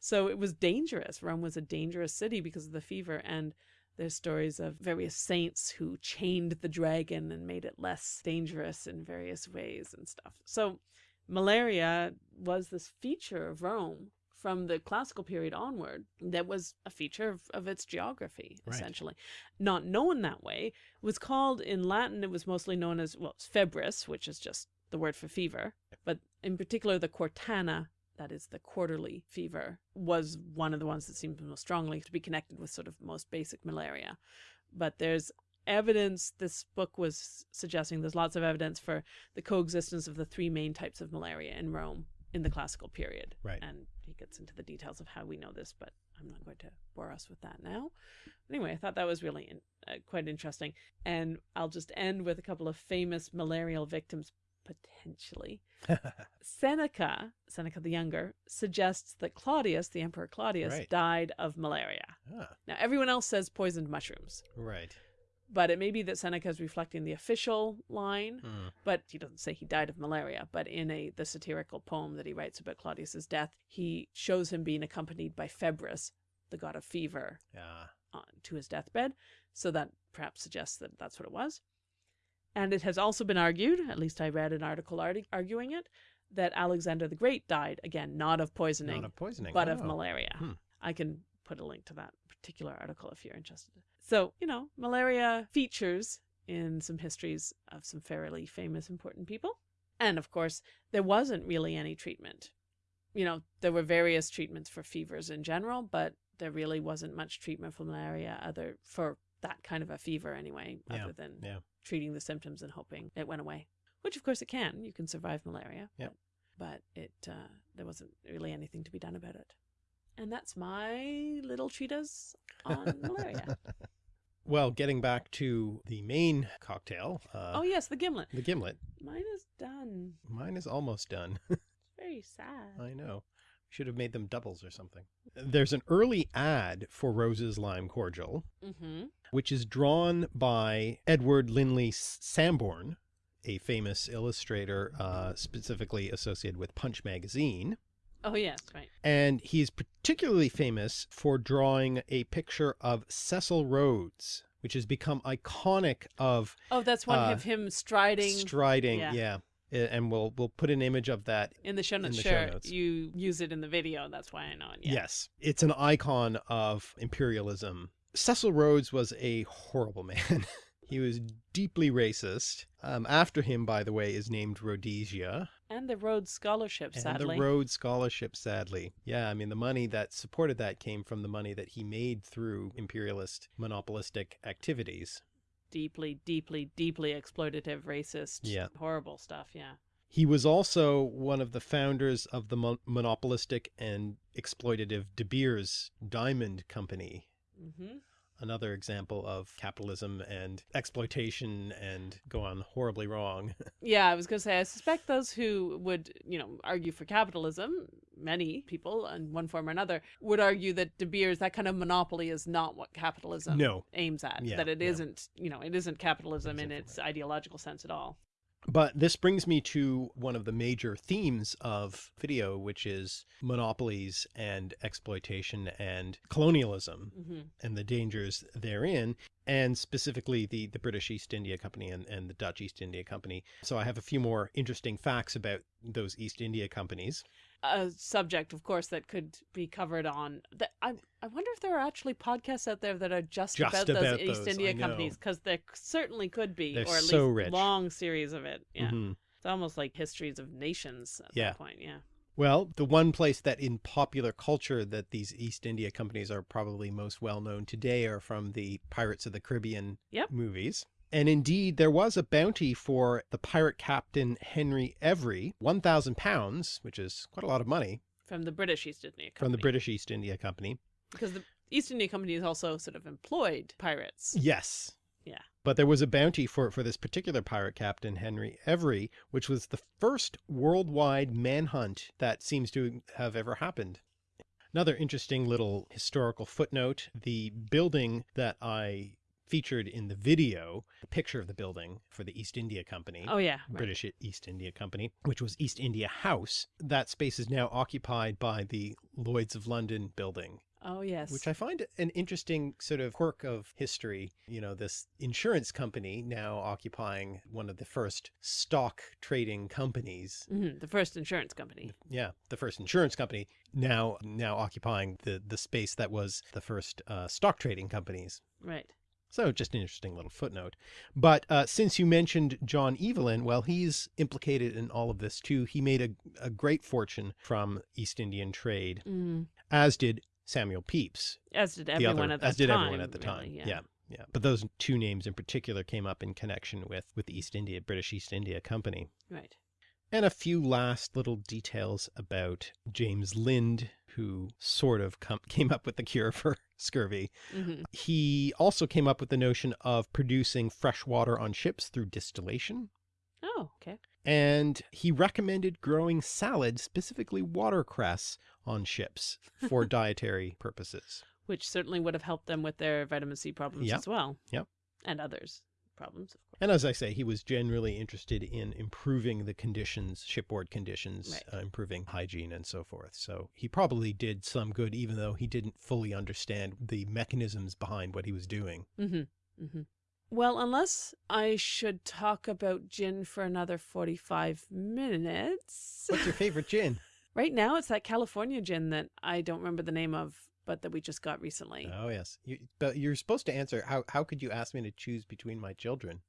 So it was dangerous. Rome was a dangerous city because of the fever. And there's stories of various saints who chained the dragon and made it less dangerous in various ways and stuff. So malaria was this feature of Rome from the classical period onward that was a feature of, of its geography, Right. essentially. Not known that way. Was called in Latin, it was mostly known as, well, febris, which is just the word for fever. But in particular, the quartana, that is the quarterly fever, was one of the ones that seemed most strongly to be connected with sort of most basic malaria. But there's evidence, this book was suggesting there's lots of evidence for the coexistence of the three main types of malaria in Rome in the classical period. Right. And he gets into the details of how we know this, but I'm not going to bore us with that now. Anyway, I thought that was really in, uh, quite interesting. And I'll just end with a couple of famous malarial victims, potentially. [laughs] Seneca, Seneca the Younger, suggests that Claudius, the Emperor Claudius, Right. died of malaria. ah, Now, everyone else says poisoned mushrooms, right. But it may be that Seneca is reflecting the official line, Hmm. but he doesn't say he died of malaria. But in a the satirical poem that he writes about Claudius's death, he shows him being accompanied by Febris, the god of fever, Ah, uh, to his deathbed. So that perhaps suggests that that's what it was. And it has also been argued, at least I read an article arguing it, that Alexander the Great died, again, not of poisoning, not of poisoning. but of Oh. malaria. Hmm. I can put a link to that particular article if you're interested. So, you know, malaria features in some histories of some fairly famous, important people. And of course, there wasn't really any treatment. You know, there were various treatments for fevers in general, but there really wasn't much treatment for malaria other for that kind of a fever anyway, Yeah, other than yeah. treating the symptoms and hoping it went away. Which of course it can. You can survive malaria. Yep. But, but it uh, there wasn't really anything to be done about it. And that's my little treatise on malaria. [laughs] Well, getting back to the main cocktail, uh, oh yes, the gimlet. the gimlet. Mine is done. Mine is almost done. [laughs] It's very sad. I know. Should have made them doubles or something. There's an early ad for Rose's Lime Cordial, Mm-hmm. which is drawn by Edward Linley Sambourne, a famous illustrator uh, specifically associated with Punch magazine. Oh yes, right. And he's particularly famous for drawing a picture of Cecil Rhodes, which has become iconic of Oh, that's one Uh, of him striding striding. yeah. Yeah. And we'll we'll put an image of that in the show in notes. the show sure, notes. you use it in the video. That's why I know it. Yeah. Yes, it's an icon of imperialism. Cecil Rhodes was a horrible [laughs] man. he was deeply racist. Um, after him, by the way, is named Rhodesia. And the Rhodes Scholarship, sadly. And the Rhodes Scholarship, sadly. Yeah, I mean, the money that supported that came from the money that he made through imperialist, monopolistic activities. deeply, deeply, deeply exploitative, racist, Yeah. horrible stuff. Yeah. He was also one of the founders of the mon- monopolistic and exploitative De Beers Diamond Company, hmm another example of capitalism and exploitation and gone horribly wrong. [laughs] Yeah, I was going to say, I suspect those who would, you know, argue for capitalism, many people in one form or another, would argue that De Beers, that kind of monopoly is not what capitalism No. aims at. Yeah, that it not you know, it isn't capitalism in its ideological sense at all. But this brings me to one of the major themes of video, which is monopolies and exploitation and colonialism hmm and the dangers therein, and specifically the, the British East India Company and, and the Dutch East India Company. So I have a few more interesting facts about those East India companies. A subject, of course, that could be covered on. That I I wonder if there are actually podcasts out there that are just, Just about, those East those, India companies, because there certainly could be, They're or at so least rich. long series of it. Yeah, Mhm. it's almost like histories of nations at Yeah. that point. Yeah. Well, the one place that in popular culture that these East India companies are probably most well known today are from the Pirates of the Caribbean Yep. movies. And indeed, there was a bounty for the pirate captain Henry Every, 1,000 pounds, which is quite a lot of money, From the British East India Company. from the British East India Company. Because the East India Company is also sort of employed pirates. Yes. Yeah. But there was a bounty for, for this particular pirate captain, Henry Every, which was the first worldwide manhunt that seems to have ever happened. Another interesting little historical footnote, the building that I featured in the video, a picture of the building for the East India Company. Oh, yeah. right. British East India Company, which was East India House. That space is now occupied by the Lloyds of London building Oh, yes. which I find an interesting sort of quirk of history. You know, this insurance company now occupying one of the first stock trading companies. Mhm, The first insurance company. Yeah, the first insurance company now now occupying the the space that was the first uh, stock trading companies. Right. So just an interesting little footnote. But uh, since you mentioned John Evelyn, well, he's implicated in all of this too. He made a, a great fortune from East Indian trade, Mm. as did Samuel Pepys, As did everyone other, at that as did everyone at the time. really, yeah. yeah, But those two names in particular came up in connection with with the East India British East India Company. Right. And a few last little details about James Lind, who sort of com- [laughs] came up with the cure for scurvy. hmm He also came up with the notion of producing fresh water on ships through distillation. Oh, okay. And he recommended growing salad, specifically watercress, on ships for [laughs] dietary purposes. Which certainly would have helped them with their vitamin C problems Yep. as well. Yep. And others problems, of course. And as I say, he was generally interested in improving the conditions, shipboard conditions, Right. uh, improving hygiene and so forth. So he probably did some good, even though he didn't fully understand the mechanisms behind what he was doing. Mm-hmm. Mm-hmm. Well, unless I should talk about gin for another 45 minutes. What's your favorite gin? [laughs] Right now, it's that California gin that I don't remember the name of, but that we just got recently. oh, yes. You, but you're supposed to answer, how, how could you ask me to choose between my children?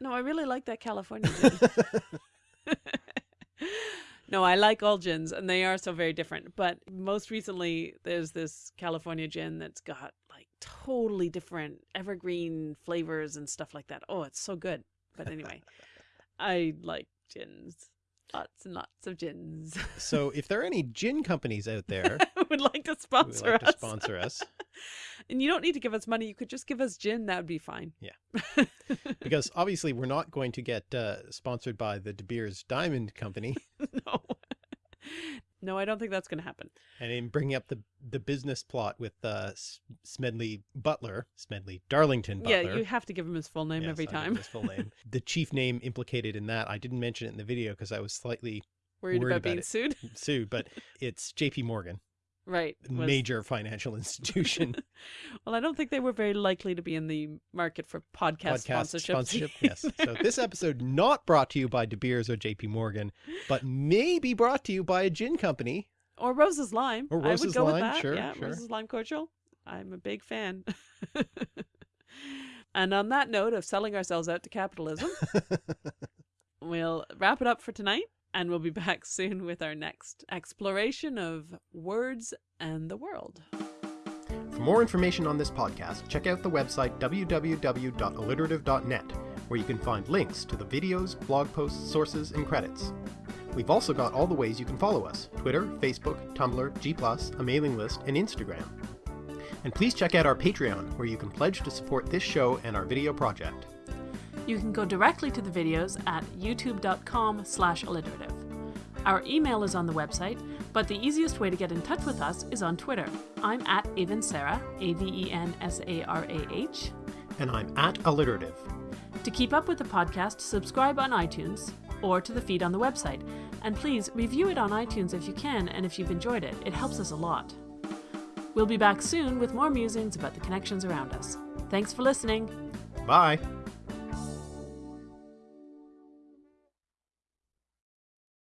No, I really like that California gin. [laughs] [laughs] no, I like all gins, and they are so very different. But most recently, there's this California gin that's got like totally different evergreen flavors and stuff like that. Oh, it's so good. But anyway, [laughs] I like gins. Lots and lots of gins. so if there are any gin companies out there [laughs] would like to who would sponsor like to us. sponsor us, [laughs] and you don't need to give us money. You could just give us gin. That would be fine. Yeah. [laughs] because obviously we're not going to get uh, sponsored by the De Beers Diamond Company. no. No, I don't think that's going to happen. And in bringing up the the business plot with uh, Smedley Butler, Smedley Darlington Butler. Yeah, you have to give him his full name Yes, every time. His full name. [laughs] the chief name implicated in that, I didn't mention it in the video because I was slightly Worried, worried about, about being it. sued. sued, but [laughs] it's J.P. Morgan, Right. was- major financial [laughs] institution, [laughs] well, I don't think they were very likely to be in the market for podcast, podcast sponsorship. sponsorship. [laughs] Yes. So this episode not brought to you by De Beers or J.P. Morgan, but maybe brought to you by a gin company. or Rose's Lime. Or I Rose's would go with Lime, that. sure, yeah, sure. Rose's Lime Cordial. I'm a big fan. and on that note of selling ourselves out to capitalism, we'll wrap it up for tonight. And we'll be back soon with our next exploration of words and the world. For more information on this podcast, check out the website www.alliterative.net, where you can find links to the videos, blog posts, sources, and credits. We've also got all the ways you can follow us Twitter, Facebook, Tumblr, G, a mailing list, and Instagram. And please check out our Patreon, where you can pledge to support this show and our video project. You can go directly to the videos at youtube.com slash alliterative. Our email is on the website, but the easiest way to get in touch with us is on Twitter. I'm at Avensarah, A-V-E-N-S-A-R-A-H. And I'm at Alliterative. To keep up with the podcast, subscribe on iTunes or to the feed on the website. And please review it on iTunes if you can and if you've enjoyed it. It helps us a lot. We'll be back soon with more musings about the connections around us. Thanks for listening. Bye!